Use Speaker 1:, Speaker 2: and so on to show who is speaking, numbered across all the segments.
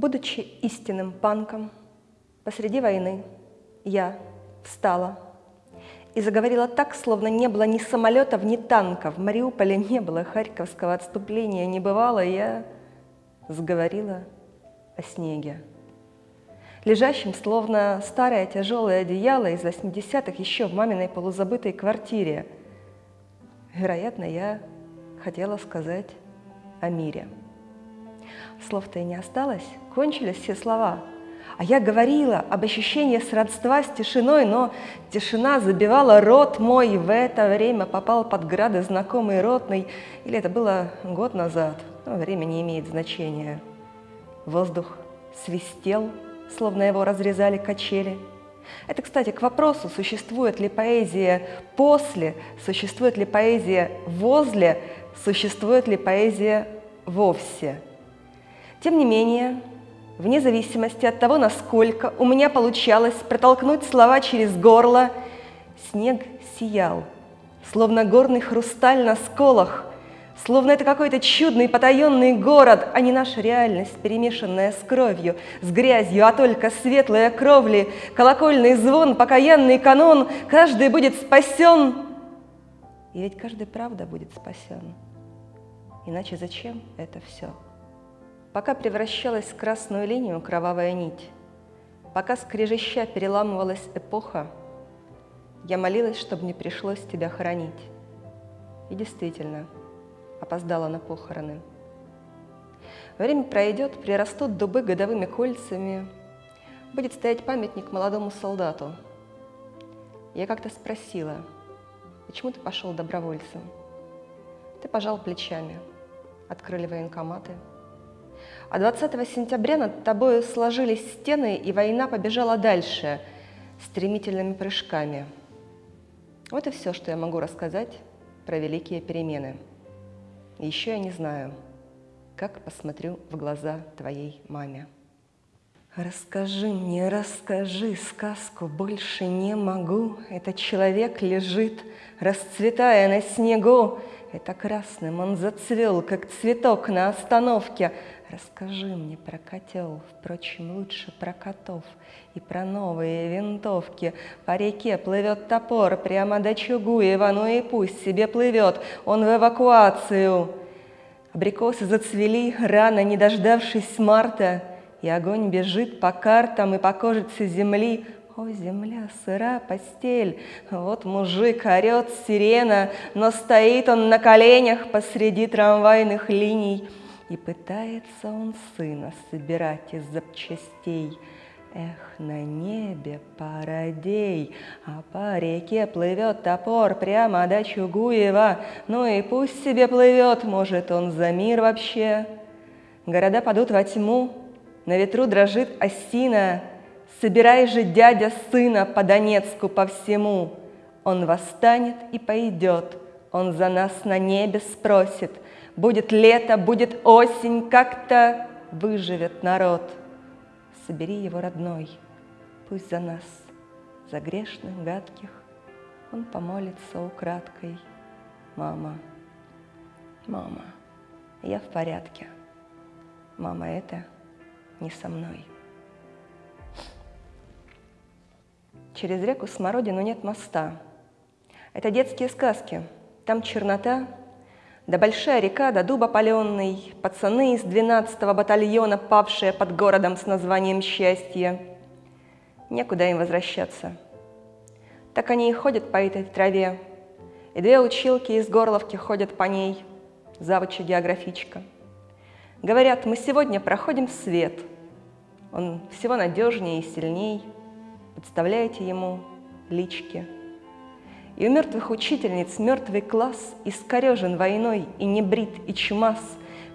Speaker 1: Будучи истинным панком, посреди войны я встала и заговорила так, словно не было ни самолетов, ни танков. В Мариуполе не было харьковского отступления, не бывало. Я заговорила о снеге, лежащем, словно старое тяжелое одеяло из 80-х еще в маминой полузабытой квартире. Вероятно, я хотела сказать о мире. Слов-то и не осталось, кончились все слова. А я говорила об ощущении сродства с тишиной, но тишина забивала рот мой, в это время попал под грады знакомый ротный, или это было год назад, но время не имеет значения. Воздух свистел, словно его разрезали качели. Это, кстати, к вопросу, существует ли поэзия после, существует ли поэзия возле, существует ли поэзия вовсе. Тем не менее, вне зависимости от того, насколько у меня получалось протолкнуть слова через горло, снег сиял, словно горный хрусталь на сколах, словно это какой-то чудный потаенный город, а не наша реальность, перемешанная с кровью, с грязью, а только светлые кровли, колокольный звон, покаянный канон, каждый будет спасен. И ведь каждый правда будет спасен. Иначе зачем это все? Пока превращалась в красную линию кровавая нить, пока скрежеща переламывалась эпоха, я молилась, чтобы не пришлось тебя хоронить. И действительно, опоздала на похороны. Время пройдет, прирастут дубы годовыми кольцами, будет стоять памятник молодому солдату. Я как-то спросила, почему ты пошел добровольцем? Ты пожал плечами, открыли военкоматы – а 20 сентября над тобою сложились стены, и война побежала дальше стремительными прыжками. Вот и все, что я могу рассказать про великие перемены. Еще я не знаю, как посмотрю в глаза твоей маме. Расскажи мне, расскажи сказку, больше не могу. Этот человек лежит, расцветая на снегу. Это красным он зацвел, как цветок на остановке. Расскажи мне про котел, впрочем, лучше про котов и про новые винтовки. По реке плывет топор прямо до Чугуева, ну и пусть себе плывет, он в эвакуацию. Абрикосы зацвели, рано не дождавшись марта, и огонь бежит по картам и по кожице земли. О, земля, сыра постель, вот мужик орет сирена, но стоит он на коленях посреди трамвайных линий — и пытается он сына собирать из запчастей. Эх, на небе пародей, а по реке плывет топор прямо до Чугуева. Ну и пусть себе плывет, может, он за мир вообще. Города падут во тьму, на ветру дрожит осина. Собирай же, дядя, сына по Донецку, по всему. Он восстанет и пойдет, он за нас на небе спросит — Будет лето, будет осень, как-то выживет народ. Собери его родной, пусть за нас, за грешных, гадких, он помолится украдкой. Мама, мама, я в порядке. Мама, это не со мной. Через реку Смородину нет моста. Это детские сказки. Там чернота, да большая река, да дуб опаленный, пацаны из 12-го батальона, павшие под городом с названием «Счастье». Некуда им возвращаться. Так они и ходят по этой траве, и две училки из Горловки ходят по ней, завуча географичка. Говорят, мы сегодня проходим свет. Он всего надежнее и сильней. Подставляете ему лички – и у мертвых учительниц мертвый класс Искорежен войной и не брит, и чумас,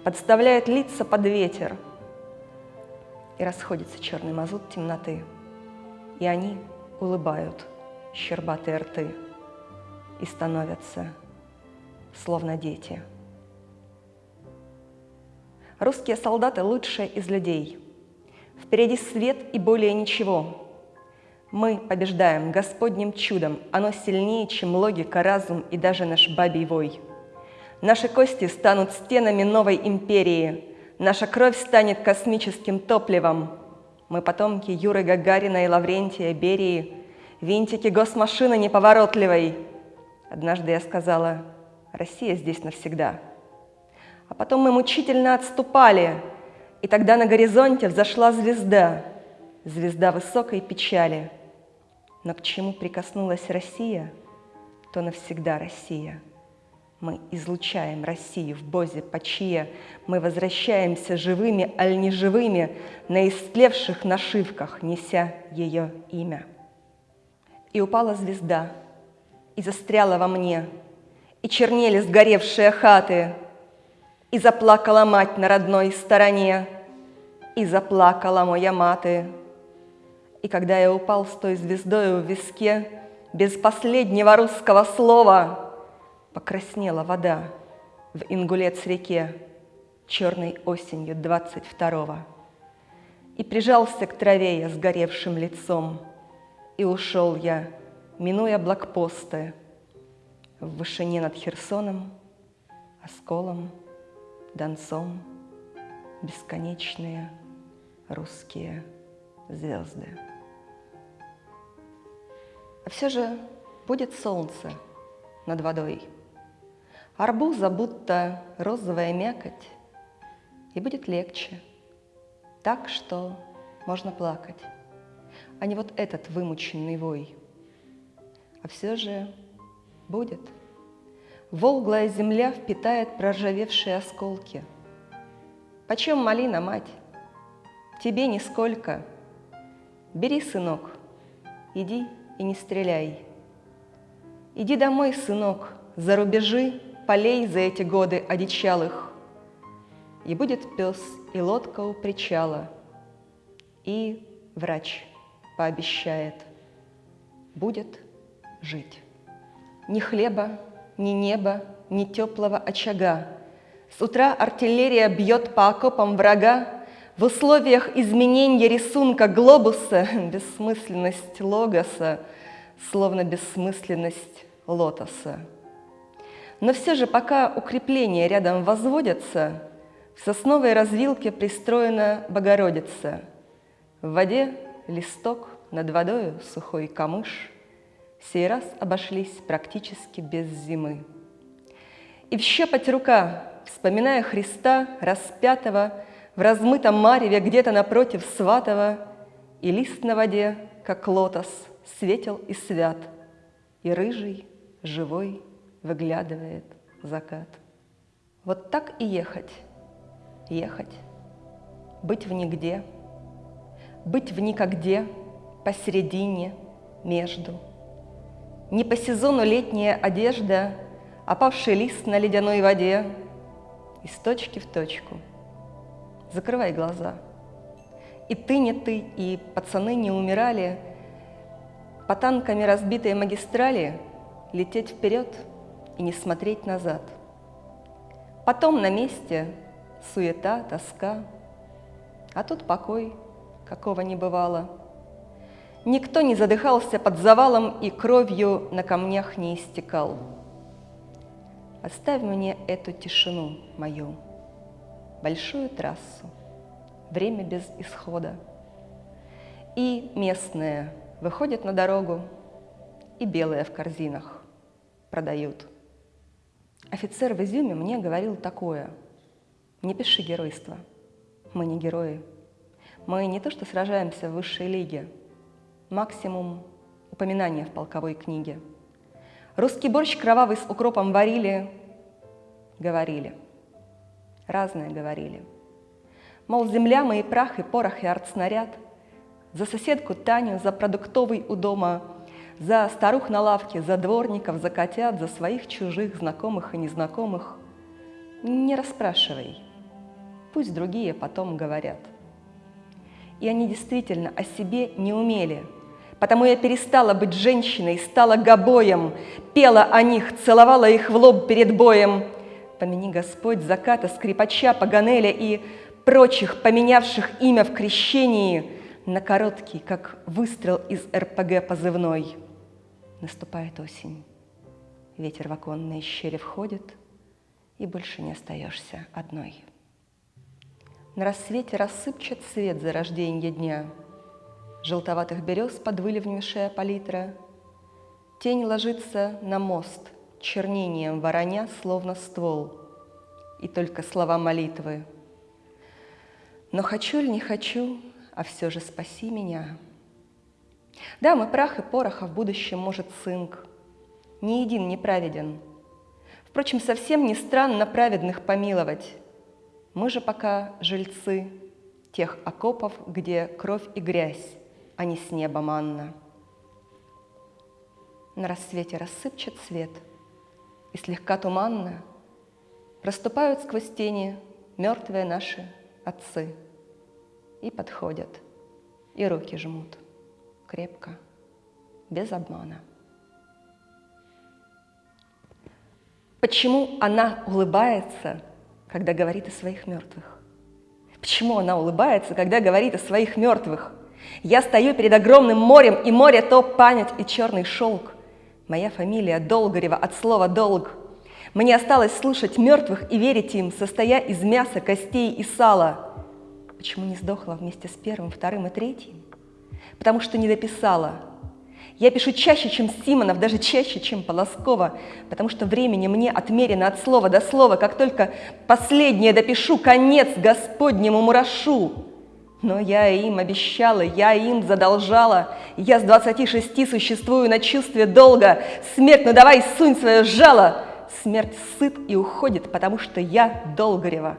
Speaker 1: Подставляет лица под ветер. И расходится черный мазут темноты, И они улыбают щербатые рты И становятся словно дети. Русские солдаты лучшие из людей. Впереди свет и более ничего — мы побеждаем Господним чудом, оно сильнее, чем логика, разум и даже наш бабий вой. Наши кости станут стенами новой империи, Наша кровь станет космическим топливом. Мы потомки Юры Гагарина и Лаврентия Берии, винтики госмашины неповоротливой. Однажды я сказала, Россия здесь навсегда. А потом мы мучительно отступали, и тогда на горизонте взошла звезда, звезда высокой печали. Но к чему прикоснулась Россия, то навсегда Россия. Мы излучаем Россию в Бозе Пачия, мы возвращаемся живыми, аль не живыми, на истлевших нашивках, неся ее имя. И упала звезда, и застряла во мне, и чернели сгоревшие хаты, и заплакала мать на родной стороне, и заплакала моя маты. И когда я упал с той звездой в виске, без последнего русского слова, покраснела вода в Ингулец-реке черной осенью двадцать второго. И прижался к траве я сгоревшим лицом, и ушел я, минуя блокпосты, в вышине над Херсоном, Осколом, Донцом, бесконечные русские звезды. А все же будет солнце над водой, арбуза будто розовая мякоть, и будет легче, так что можно плакать, а не вот этот вымученный вой. А все же будет. Волглая земля впитает проржавевшие осколки. Почем малина, мать? Тебе нисколько. Бери, сынок, иди и не стреляй. Иди домой, сынок, за рубежи полей за эти годы одичалых. И будет пес и лодка у причала, и врач пообещает, будет жить. Ни хлеба, ни неба, ни теплого очага. С утра артиллерия бьет по окопам врага, в условиях изменения рисунка глобуса бессмысленность логоса, словно бессмысленность лотоса. Но все же, пока укрепления рядом возводятся, в сосновой развилке пристроена Богородица. В воде листок, над водою сухой камыш. Сей раз обошлись практически без зимы. И в щепоть рука, вспоминая Христа распятого, в размытом мареве где-то напротив Сватова, И лист на воде, как лотос, светел и свят, И рыжий, живой, выглядывает закат. Вот так и ехать, ехать, быть в нигде, быть в никогде, посередине, между. Не по сезону летняя одежда, опавший лист на ледяной воде, из точки в точку — закрывай глаза. И ты не ты, и пацаны не умирали. По танками разбитые магистрали лететь вперед и не смотреть назад. Потом на месте суета, тоска, а тут покой, какого не бывало. Никто не задыхался под завалом и кровью на камнях не истекал. Оставь мне эту тишину мою большую трассу, время без исхода. И местные выходят на дорогу, и белые в корзинах продают. Офицер в Изюме мне говорил такое. Не пиши геройство. Мы не герои. Мы не то что сражаемся в высшей лиге. Максимум упоминания в полковой книге. Русский борщ кровавый с укропом варили, говорили – разное говорили. Мол, земля мои прах и порох и артснаряд, за соседку Таню, за продуктовый у дома, за старух на лавке, за дворников, за котят, за своих чужих, знакомых и незнакомых. Не расспрашивай, пусть другие потом говорят. И они действительно о себе не умели, потому я перестала быть женщиной, стала гобоем, пела о них, целовала их в лоб перед боем – Помяни, Господь, заката, скрипача, Паганеля и прочих, поменявших имя в крещении на короткий, как выстрел из РПГ позывной. Наступает осень. Ветер в оконные щели входит, и больше не остаешься одной. На рассвете рассыпчет свет зарождения дня. Желтоватых берез под выливнями шея палитра. Тень ложится на мост, чернением вороня, словно ствол. И только слова молитвы. Но хочу ли не хочу, а все же спаси меня. Да, мы прах и порох, а в будущем может цинк. Ни един не праведен. Впрочем, совсем не странно праведных помиловать. Мы же пока жильцы тех окопов, где кровь и грязь, а не с неба манна. На рассвете рассыпчет свет, и слегка туманно Проступают сквозь тени мертвые наши отцы И подходят, и руки жмут крепко, без обмана. Почему она улыбается, когда говорит о своих мертвых? Почему она улыбается, когда говорит о своих мертвых? Я стою перед огромным морем, и море то память и черный шелк. Моя фамилия Долгорева от слова «долг». Мне осталось слушать мертвых и верить им, состоя из мяса, костей и сала. Почему не сдохла вместе с первым, вторым и третьим? Потому что не дописала. Я пишу чаще, чем Симонов, даже чаще, чем Полоскова, потому что времени мне отмерено от слова до слова. Как только последнее допишу, конец Господнему мурашу. Но я им обещала, я им задолжала. Я с двадцати шести существую на чувстве долга. Смерть, ну давай сунь свое жало. Смерть сыт и уходит, потому что я Долгорева.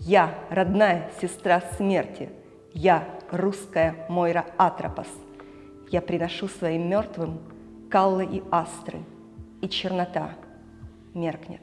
Speaker 1: Я родная сестра смерти. Я русская Мойра Атропос. Я приношу своим мертвым каллы и астры, и чернота меркнет.